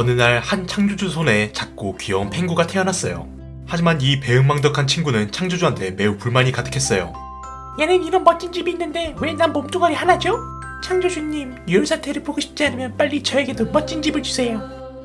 어느 날 한 창조주 손에 작고 귀여운 펭구가 태어났어요. 하지만 이 배은망덕한 친구는 창조주한테 매우 불만이 가득했어요. 얘는 이런 멋진 집이 있는데 왜 난 몸뚱아리 하나죠? 창조주님, 유혈사태를 보고 싶지 않으면 빨리 저에게도 멋진 집을 주세요.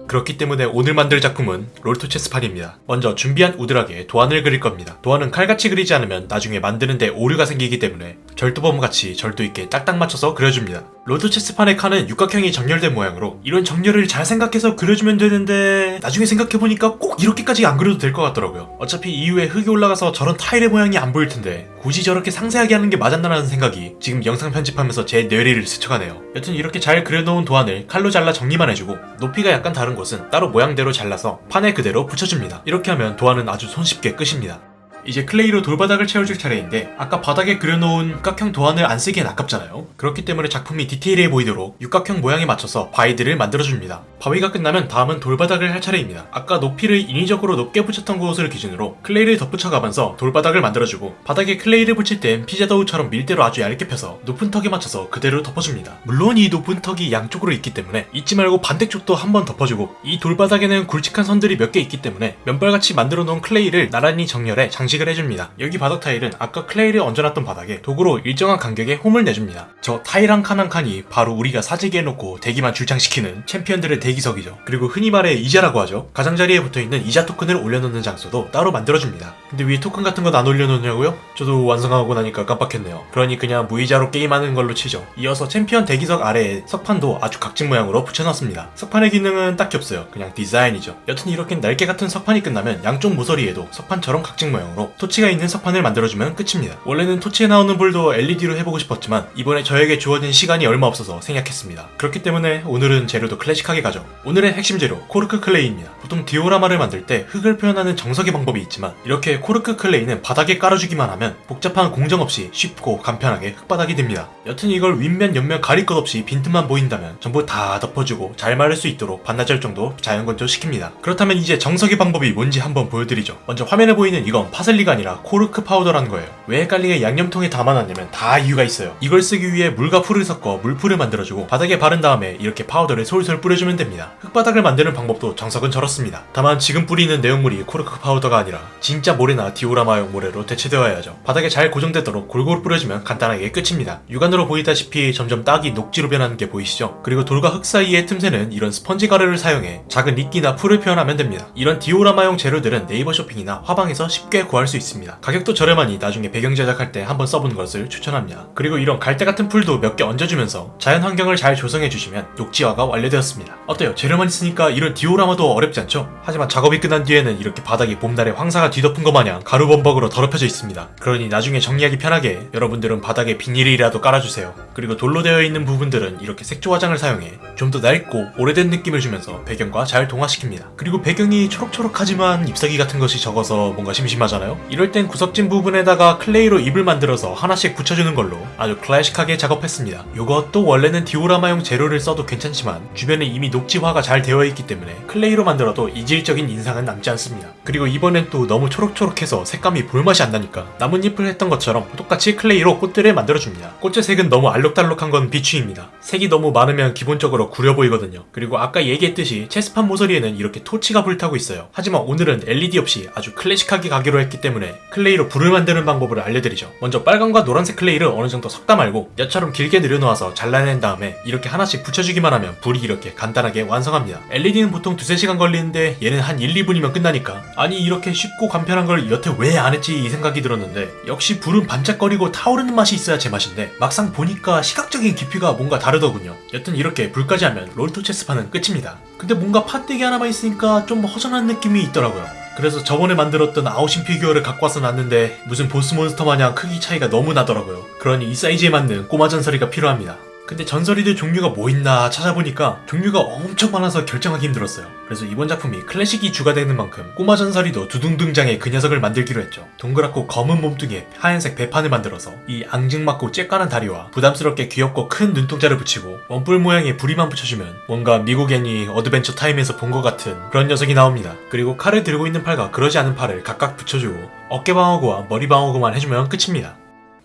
그렇기 때문에 오늘 만들 작품은 롤토 체스판입니다. 먼저 준비한 우드락에 도안을 그릴 겁니다. 도안은 칼같이 그리지 않으면 나중에 만드는데 오류가 생기기 때문에 절도범같이 절도 있게 딱딱 맞춰서 그려줍니다. 롤토체스판의 칸은 육각형이 정렬된 모양으로 이런 정렬을 잘 생각해서 그려주면 되는데 나중에 생각해보니까 꼭 이렇게까지 안 그려도 될 것 같더라고요. 어차피 이후에 흙이 올라가서 저런 타일의 모양이 안 보일 텐데 굳이 저렇게 상세하게 하는 게 맞았나라는 생각이 지금 영상 편집하면서 제 뇌리를 스쳐가네요. 여튼 이렇게 잘 그려놓은 도안을 칼로 잘라 정리만 해주고 높이가 약간 다른 곳은 따로 모양대로 잘라서 판에 그대로 붙여줍니다. 이렇게 하면 도안은 아주 손쉽게 끝입니다. 이제 클레이로 돌바닥을 채워줄 차례인데 아까 바닥에 그려놓은 육각형 도안을 안 쓰기엔 아깝잖아요. 그렇기 때문에 작품이 디테일해 보이도록 육각형 모양에 맞춰서 바위들을 만들어줍니다. 바위가 끝나면 다음은 돌바닥을 할 차례입니다. 아까 높이를 인위적으로 높게 붙였던 곳을 기준으로 클레이를 덧붙여가면서 돌바닥을 만들어주고 바닥에 클레이를 붙일 땐 피자도우처럼 밀대로 아주 얇게 펴서 높은 턱에 맞춰서 그대로 덮어줍니다. 물론 이 높은 턱이 양쪽으로 있기 때문에 잊지 말고 반대쪽도 한번 덮어주고 이 돌바닥에는 굵직한 선들이 몇 개 있기 때문에 면발같이 만들어 놓은 클레이를 나란히 정렬해 장식 장식을 해줍니다. 여기 바닥 타일은 아까 클레이를 얹어놨던 바닥에 도구로 일정한 간격에 홈을 내줍니다. 저 타일 한 칸 한 칸이 바로 우리가 사지게 해놓고 대기만 줄창시키는 챔피언들의 대기 석이죠. 그리고 흔히 말해 이자라고 하죠. 가장자리에 붙어있는 이자 토큰을 올려놓는 장소도 따로 만들어줍니다. 근데 왜 토큰 같은 건 안 올려놓냐고요? 저도 완성하고 나니까 깜빡했네요. 그러니 그냥 무이자로 게임하는 걸로 치죠. 이어서 챔피언 대기석 아래에 석판도 아주 각진 모양으로 붙여놨습니다. 석판의 기능은 딱히 없어요. 그냥 디자인이죠. 여튼 이렇게 날개 같은 석판이 끝나면 양쪽 모서리에도 석판처럼 각진 모양으로 토치가 있는 석판을 만들어주면 끝입니다. 원래는 토치에 나오는 불도 LED로 해보고 싶었지만 이번에 저에게 주어진 시간이 얼마 없어서 생략했습니다. 그렇기 때문에 오늘은 재료도 클래식하게 가 죠. 오늘의 핵심 재료 코르크 클레이입니다. 보통 디오라마를 만들 때 흙을 표현하는 정석의 방법이 있지만 이렇게 코르크 클레이는 바닥에 깔아주기만 하면 복잡한 공정 없이 쉽고 간편하게 흙바닥이 됩니다. 여튼 이걸 윗면 옆면 가릴 것 없이 빈틈만 보인다면 전부 다 덮어주고 잘 마를 수 있도록 반나절 정도 자연 건조시킵니다. 그렇다면 이제 정석의 방법이 뭔지 한번 보여드리죠. 먼저 화면에 보이는 이건 파슬리 젤리가 아니라 코르크 파우더라는 거예요. 왜 헷갈리게 양념통에 담아놨냐면 다 이유가 있어요. 이걸 쓰기 위해 물과 풀을 섞어 물풀을 만들어주고 바닥에 바른 다음에 이렇게 파우더를 솔솔 뿌려주면 됩니다. 흙바닥을 만드는 방법도 정석은 저렇습니다. 다만 지금 뿌리는 내용물이 코르크 파우더가 아니라 진짜 모래나 디오라마용 모래로 대체되어야 하죠. 바닥에 잘 고정되도록 골고루 뿌려주면 간단하게 끝입니다. 육안으로 보이다시피 점점 땅이 녹지로 변하는 게 보이시죠? 그리고 돌과 흙 사이의 틈새는 이런 스펀지 가루를 사용해 작은 이끼나 풀을 표현하면 됩니다. 이런 디오라마용 재료들은 네이버 쇼핑이나 화방에서 쉽게 구할 수 있습니다. 가격도 저렴하니 나중에 배경 제작할 때 한번 써보는 것을 추천합니다. 그리고 이런 갈대 같은 풀도 몇 개 얹어주면서 자연 환경을 잘 조성해 주시면 녹지화가 완료되었습니다. 어때요? 재료만 있으니까 이런 디오라마도 어렵지 않죠? 하지만 작업이 끝난 뒤에는 이렇게 바닥이 봄날에 황사가 뒤덮은 것 마냥 가루범벅으로 더럽혀져 있습니다. 그러니 나중에 정리하기 편하게 여러분들은 바닥에 비닐이라도 깔아주세요. 그리고 돌로 되어 있는 부분들은 이렇게 색조 화장을 사용해 좀 더 낡고 오래된 느낌을 주면서 배경과 잘 동화시킵니다. 그리고 배경이 초록초록하지만 잎사귀 같은 것이 적어서 뭔가 심심하잖아요? 이럴 땐 구석진 부분에다가 클레이로 잎을 만들어서 하나씩 붙여주는 걸로 아주 클래식하게 작업했습니다. 이것도 원래는 디오라마용 재료를 써도 괜찮지만 주변에 이미 녹 지화가 잘 되어 있기 때문에 클레이로 만들어도 이질적인 인상은 남지 않습니다. 그리고 이번엔 또 너무 초록초록해서 색감이 볼맛이 안 나니까 나뭇잎을 했던 것처럼 똑같이 클레이로 꽃들을 만들어줍니다. 꽃의 색은 너무 알록달록한 건 비추입니다. 색이 너무 많으면 기본적으로 구려 보이거든요. 그리고 아까 얘기했듯이 체스판 모서리에는 이렇게 토치가 불타고 있어요. 하지만 오늘은 LED 없이 아주 클래식하게 가기로 했기 때문에 클레이로 불을 만드는 방법을 알려드리죠. 먼저 빨간과 노란색 클레이를 어느 정도 섞다 말고 엿처럼 길게 내려놓아서 잘라낸 다음에 이렇게 하나씩 붙여주기만 하면 불이 이렇게 간단하게 완성합니다. LED는 보통 두세 시간 걸리는데 얘는 한 1, 2분이면 끝나니까 아니 이렇게 쉽고 간편한 걸 여태 왜 안 했지 이 생각이 들었는데 역시 불은 반짝거리고 타오르는 맛이 있어야 제맛인데 막상 보니까 시각적인 깊이가 뭔가 다르더군요. 여튼 이렇게 불까지 하면 롤토체스판은 끝입니다. 근데 뭔가 판때기 하나만 있으니까 좀 허전한 느낌이 있더라고요. 그래서 저번에 만들었던 아웃신 피규어를 갖고 와서 놨는데 무슨 보스 몬스터 마냥 크기 차이가 너무 나더라고요. 그러니 이 사이즈에 맞는 꼬마 전설이가 필요합니다. 근데 전설이들 종류가 뭐 있나 찾아보니까 종류가 엄청 많아서 결정하기 힘들었어요. 그래서 이번 작품이 클래식이 주가 되는 만큼 꼬마 전설이도 두둥등장의 그 녀석을 만들기로 했죠. 동그랗고 검은 몸뚱이에 하얀색 배판을 만들어서 이 앙증맞고 쬐까는 다리와 부담스럽게 귀엽고 큰 눈동자를 붙이고 원뿔 모양의 부리만 붙여주면 뭔가 미국 애니 어드벤처 타임에서 본 것 같은 그런 녀석이 나옵니다. 그리고 칼을 들고 있는 팔과 그러지 않은 팔을 각각 붙여주고 어깨 방어구와 머리 방어구만 해주면 끝입니다.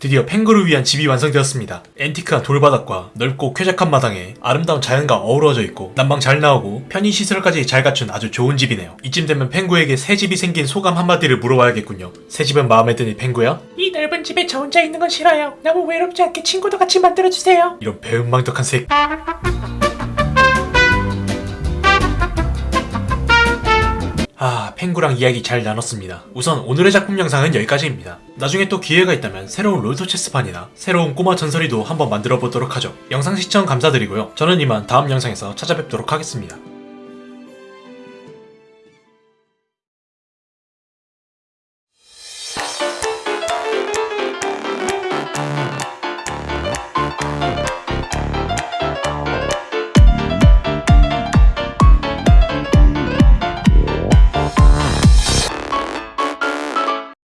드디어 펭구를 위한 집이 완성되었습니다. 앤티크한 돌바닥과 넓고 쾌적한 마당에 아름다운 자연과 어우러져 있고 난방 잘 나오고 편의 시설까지 잘 갖춘 아주 좋은 집이네요. 이쯤 되면 펭구에게 새 집이 생긴 소감 한마디를 물어봐야겠군요. 새 집은 마음에 드니 펭구야? 이 넓은 집에 저 혼자 있는 건 싫어요. 너무 외롭지 않게 친구도 같이 만들어주세요. 이런 배은망덕한 새. 아, 펭구랑 이야기 잘 나눴습니다. 우선 오늘의 작품 영상은 여기까지입니다. 나중에 또 기회가 있다면 새로운 롤토 체스판이나 새로운 꼬마 전설이도 한번 만들어 보도록 하죠. 영상 시청 감사드리고요. 저는 이만 다음 영상에서 찾아뵙도록 하겠습니다.